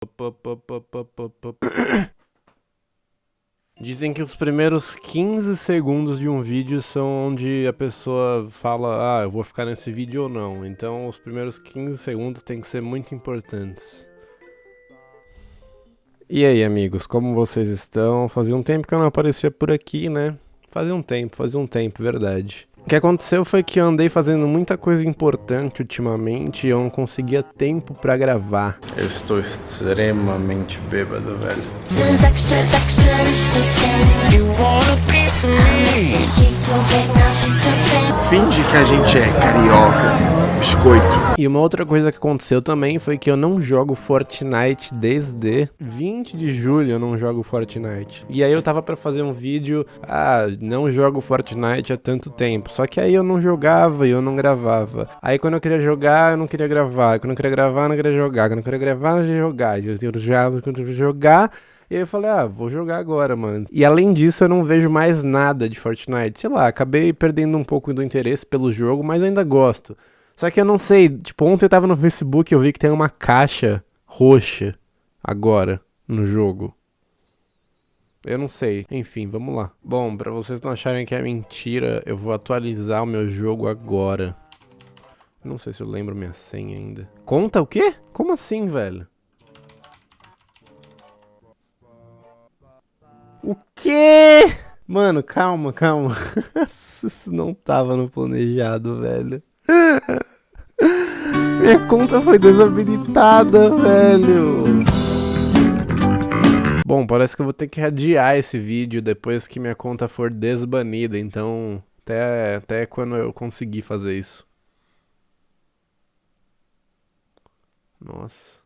Dizem que os primeiros 15 segundos de um vídeo são onde a pessoa fala, ah, eu vou ficar nesse vídeo ou não. Então os primeiros 15 segundos tem que ser muito importantes. E aí, amigos, como vocês estão? Fazia um tempo que eu não aparecia por aqui, né? Fazia um tempo, fazia um tempo, verdade. O que aconteceu foi que eu andei fazendo muita coisa importante ultimamente e eu não conseguia tempo pra gravar. Eu estou extremamente bêbado, velho. Finge que a gente é carioca, biscoito. E uma outra coisa que aconteceu também foi que eu não jogo Fortnite desde 20 de julho eu não jogo Fortnite. E aí eu tava pra fazer um vídeo, ah, não jogo Fortnite há tanto tempo. Só que aí eu não jogava e eu não gravava. Aí quando eu queria jogar, eu não queria gravar. Quando eu queria gravar, eu não queria jogar. Quando eu queria gravar, eu não queria jogar. Eu jogava, quando eu jogar... E aí eu falei, ah, vou jogar agora, mano. E além disso, eu não vejo mais nada de Fortnite. Sei lá, acabei perdendo um pouco do interesse pelo jogo, mas ainda gosto. Só que eu não sei, tipo, ontem eu tava no Facebook e eu vi que tem uma caixa roxa agora no jogo. Eu não sei. Enfim, vamos lá. Bom, pra vocês não acharem que é mentira, eu vou atualizar o meu jogo agora. Não sei se eu lembro minha senha ainda. Conta o quê? Como assim, velho? O quê? Mano, calma, calma. Isso não tava no planejado, velho. Minha conta foi desabilitada, velho. Bom, parece que eu vou ter que adiar esse vídeo depois que minha conta for desbanida, então até, até quando eu conseguir fazer isso. Nossa.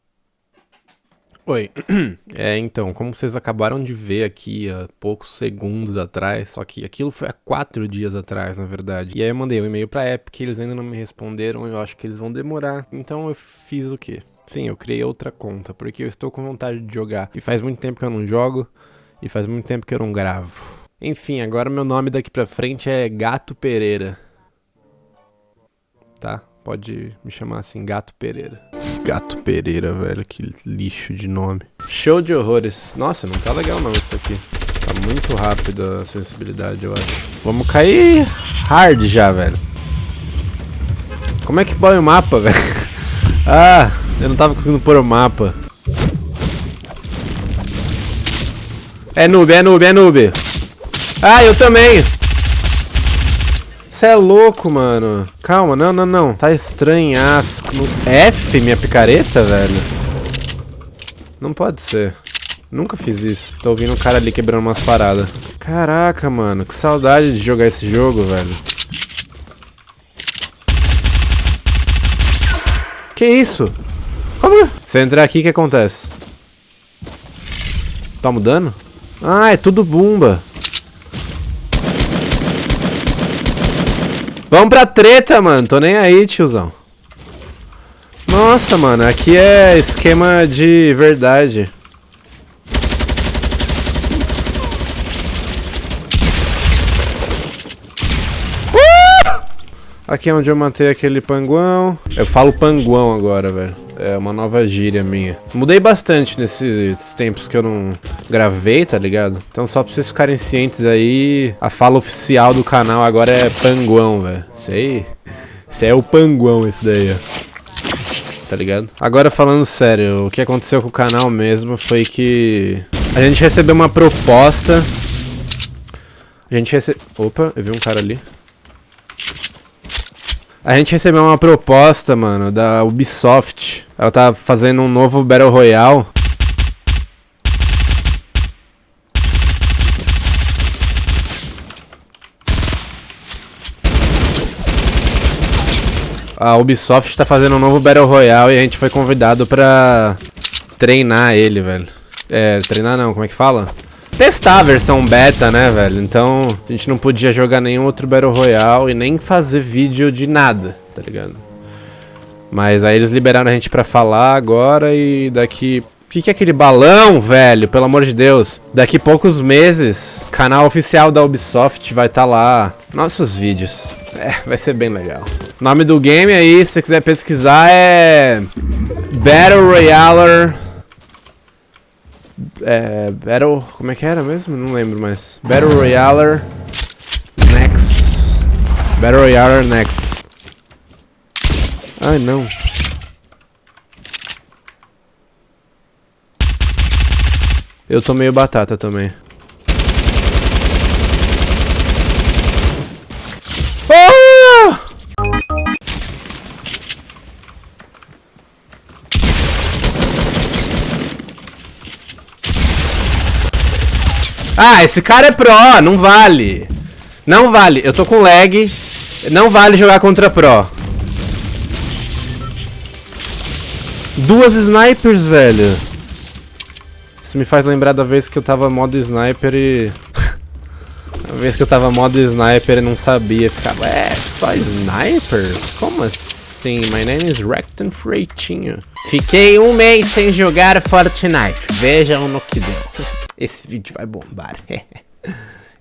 Oi. É, então, como vocês acabaram de ver aqui há poucos segundos atrás, só que aquilo foi há quatro dias atrás, na verdade. E aí eu mandei um e-mail pra Epic, eles ainda não me responderam, eu acho que eles vão demorar. Então eu fiz o quê? Sim, eu criei outra conta, porque eu estou com vontade de jogar. E faz muito tempo que eu não jogo, e faz muito tempo que eu não gravo. Enfim, agora meu nome daqui pra frente é Gato Pereira. Tá? Pode me chamar assim, Gato Pereira. Gato Pereira, velho, que lixo de nome. Show de horrores. Nossa, não tá legal não isso aqui. Tá muito rápido a sensibilidade, eu acho. Vamos cair hard já, velho. Como é que põe o mapa, velho? Ah, eu não tava conseguindo pôr o mapa. É noob, é noob, é noob. Ah, eu também. Você é louco, mano. Calma, não, não, não. Tá estranhaço. F, minha picareta, velho? Não pode ser. Nunca fiz isso. Tô ouvindo um cara ali quebrando umas paradas. Caraca, mano. Que saudade de jogar esse jogo, velho. Que isso? Como? Se entrar aqui, o que acontece? Tá mudando? Ah, é tudo bumba. Vamos pra treta, mano. Tô nem aí, tiozão. Nossa, mano. Aqui é esquema de verdade. Uh! Aqui é onde eu matei aquele panguão. Eu falo panguão agora, velho. É uma nova gíria minha. Mudei bastante nesses tempos que eu não gravei, tá ligado? Então só pra vocês ficarem cientes aí, a fala oficial do canal agora é panguão, velho. Isso aí... Isso aí é o panguão, esse daí, ó. Tá ligado? Agora falando sério, o que aconteceu com o canal mesmo foi que... A gente recebeu uma proposta... A gente recebeu... Opa, eu vi um cara ali. A gente recebeu uma proposta, mano, da Ubisoft. Ela tá fazendo um novo Battle Royale. A Ubisoft tá fazendo um novo Battle Royale e a gente foi convidado pra treinar ele, velho. É, treinar não, como é que fala? Testar a versão beta, né, velho? Então, a gente não podia jogar nenhum outro Battle Royale e nem fazer vídeo de nada, tá ligado? Mas aí eles liberaram a gente pra falar agora e daqui... O que, que é aquele balão, velho? Pelo amor de Deus. Daqui poucos meses, canal oficial da Ubisoft vai estar tá lá. Nossos vídeos. É, vai ser bem legal. O nome do game aí, se você quiser pesquisar, é... Battle Royale É. Battle. Como é que era mesmo? Não lembro mais. Battle Royale Nexus. Battle Royale Nexus. Ai não. Eu tô meio batata também. Ah, esse cara é pro, não vale. Não vale, eu tô com lag. Não vale jogar contra pro. Duas snipers, velho. Isso me faz lembrar da vez que eu tava modo sniper e... a vez que eu tava modo sniper e não sabia. Ficava, é, só sniper? Como assim? My name is Recton Freitinho. Fiquei um mês sem jogar Fortnite. Vejam no que deu. Esse vídeo vai bombar.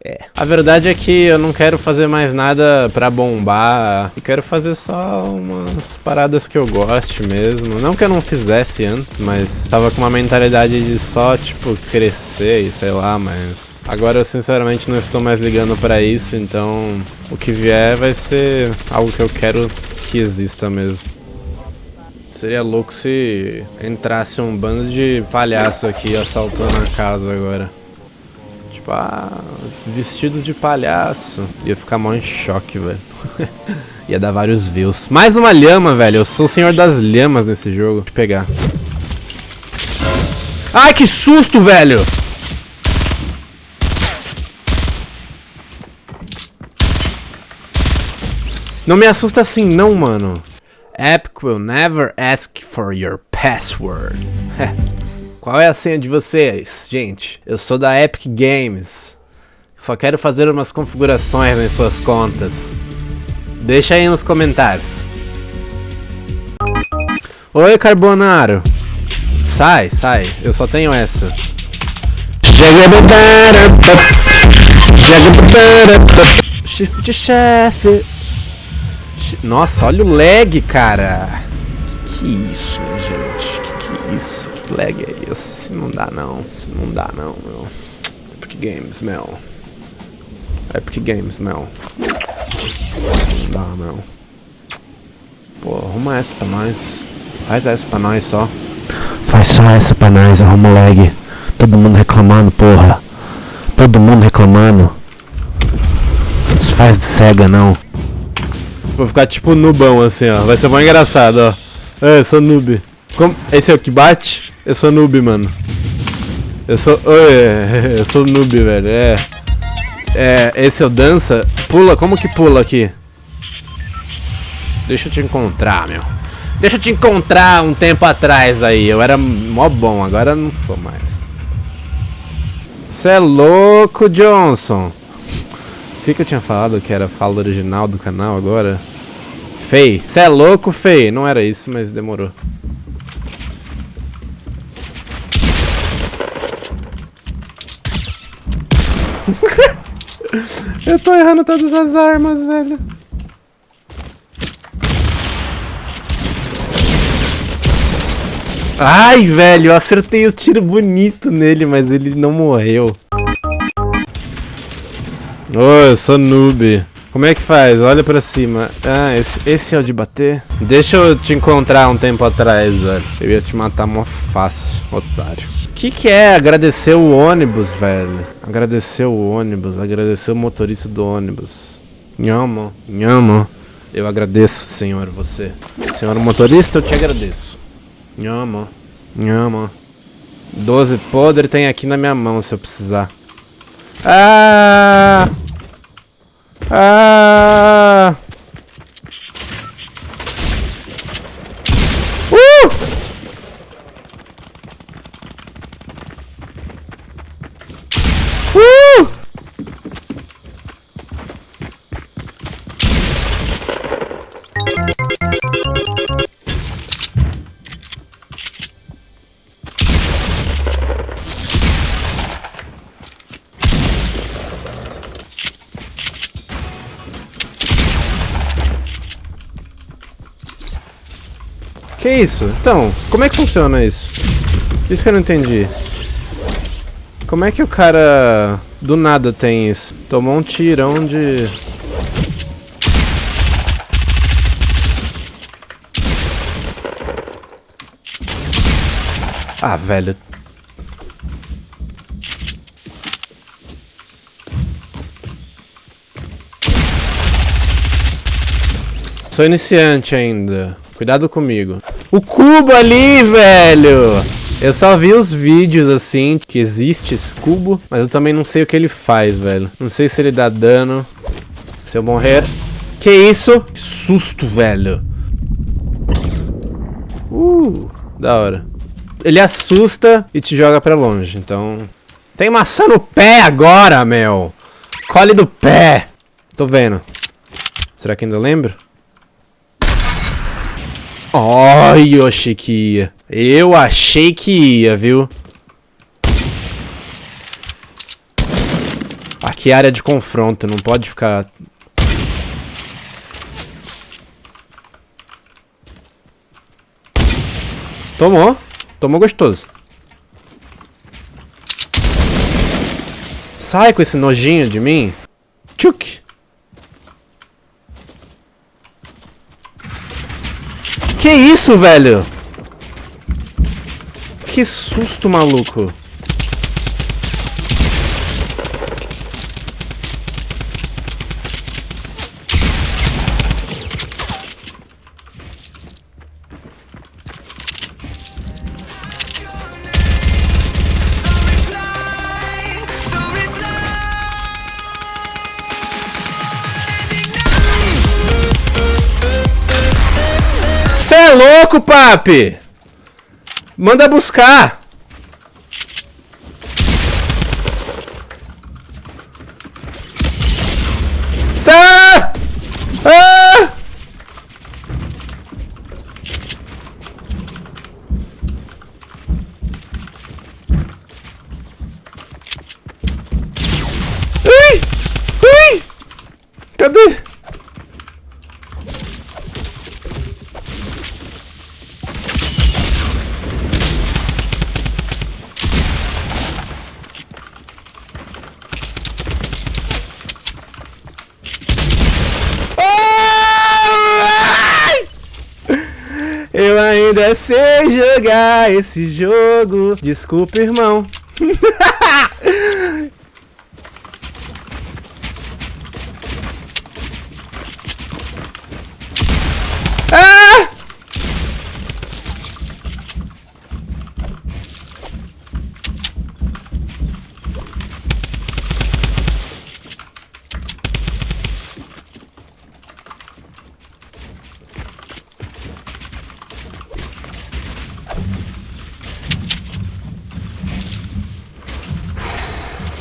É. A verdade é que eu não quero fazer mais nada pra bombar. Eu quero fazer só umas paradas que eu goste mesmo. Não que eu não fizesse antes, mas tava com uma mentalidade de só, tipo, crescer e sei lá, mas... Agora eu sinceramente não estou mais ligando pra isso, então o que vier vai ser algo que eu quero que exista mesmo. Seria louco se entrasse um bando de palhaço aqui assaltando a casa agora. Tipo, ah, vestidos de palhaço. Ia ficar mal em choque, velho. Ia dar vários views. Mais uma lhama, velho. Eu sou o senhor das lhamas nesse jogo. Deixa eu pegar. Ai, que susto, velho! Não me assusta assim não, mano. Epic will never ask for your password. Qual é a senha de vocês, gente? Eu sou da Epic Games. Só quero fazer umas configurações nas suas contas. Deixa aí nos comentários. Oi, Carbonaro. Sai, sai. Eu só tenho essa. Shift chefe. Nossa, olha o lag, cara. Que, isso, gente? Que que isso? Que lag é esse? Não dá não. Não dá não, meu. Epic Games, meu. Epic Games, meu. Não dá, meu. Pô, arruma essa pra nós. Faz essa pra nós só. Faz só essa pra nós, arruma o lag. Todo mundo reclamando, porra. Todo mundo reclamando. Não se faz de cega, não. Vou ficar tipo nubão assim, ó. Vai ser mó engraçado, ó. É, eu sou noob. Como... Esse é o que bate? Eu sou noob, mano. Eu sou... Oi, eu sou noob, velho. É... É, esse é o dança. Pula, como que pula aqui? Deixa eu te encontrar, meu. Deixa eu te encontrar um tempo atrás aí. Eu era mó bom, agora não sou mais. Você é louco, Johnson. O que, que eu tinha falado que era fala original do canal agora? Fei. Você é louco, Fei? Não era isso, mas demorou. eu tô errando todas as armas, velho. Ai, velho, eu acertei o tiro bonito nele, mas ele não morreu. Ô, eu sou noob. Como é que faz? Olha pra cima. Ah, esse, esse é o de bater? Deixa eu te encontrar um tempo atrás, velho. Eu ia te matar mó fácil, otário. O que que é agradecer o ônibus, velho? Agradecer o ônibus, agradecer o motorista do ônibus. Nhamo, nhamo. Eu agradeço, senhor, você. Senhor motorista, eu te agradeço. Nhamo, nhamo. 12 podre tem aqui na minha mão se eu precisar. Ah! Ah! Que isso? Então, como é que funciona isso? Isso que eu não entendi. Como é que o cara do nada tem isso? Tomou um tirão de... Ah, velho. Sou iniciante ainda. Cuidado comigo. O cubo ali, velho! Eu só vi os vídeos assim, que existe esse cubo, mas eu também não sei o que ele faz, velho. Não sei se ele dá dano. Se eu morrer... Que isso? Que susto, velho. Uh, da hora. Ele assusta e te joga pra longe, então... Tem maçã no pé agora, meu! Cole do pé! Tô vendo. Será que ainda lembro? Ai, eu achei que ia. Eu achei que ia, viu? Aqui é área de confronto, não pode ficar... Tomou. Tomou gostoso. Sai com esse nojinho de mim. Tchuk. Que isso, velho? Que susto, maluco. Louco, papi? Manda buscar. Sa! Ah! Ui! Ui! Cadê? Ai! Eu ainda sei jogar esse jogo. Desculpa, irmão. ah!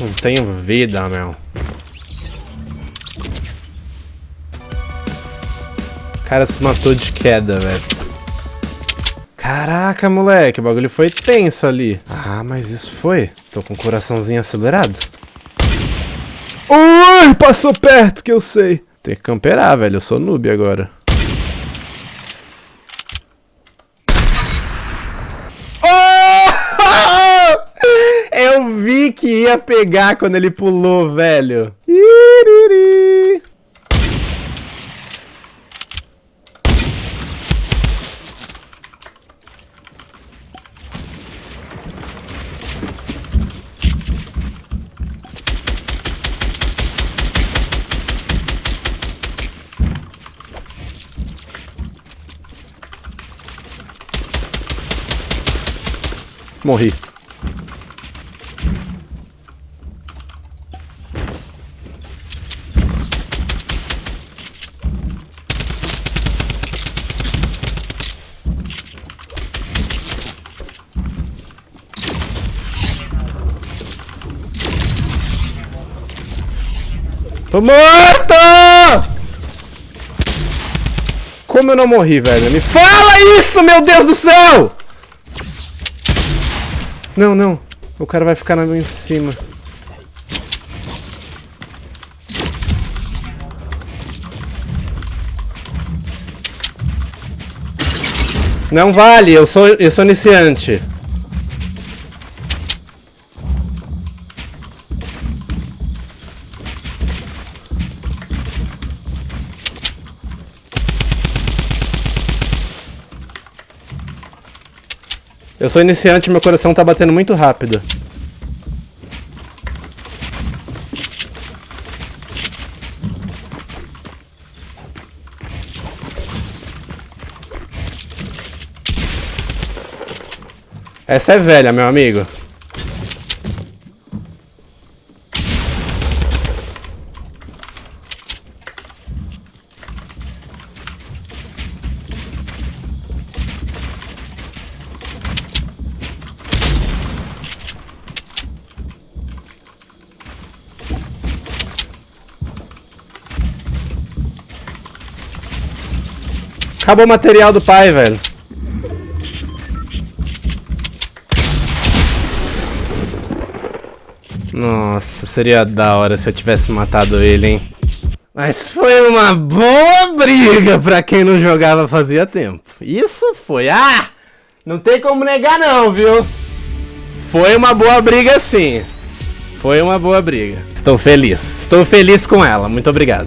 Não tenho vida, meu. O cara se matou de queda, velho. Caraca, moleque, o bagulho foi tenso ali. Ah, mas isso foi. Tô com o coraçãozinho acelerado. Ui, passou perto que eu sei. Tem que camperar, velho. Eu sou noob agora. Oh! Eu vi ia pegar quando ele pulou, velho. Iriri. Morri. Tô morto! Como eu não morri, velho? Me fala isso, meu Deus do céu! Não, não. O cara vai ficar em cima. Não vale, eu sou, eu sou iniciante. Eu sou iniciante e meu coração tá batendo muito rápido. Essa é velha, meu amigo. Acabou o material do pai, velho. Nossa, seria da hora se eu tivesse matado ele, hein? Mas foi uma boa briga pra quem não jogava fazia tempo. Isso foi. Ah! Não tem como negar não, viu? Foi uma boa briga sim. Foi uma boa briga. Estou feliz. Estou feliz com ela. Muito obrigado.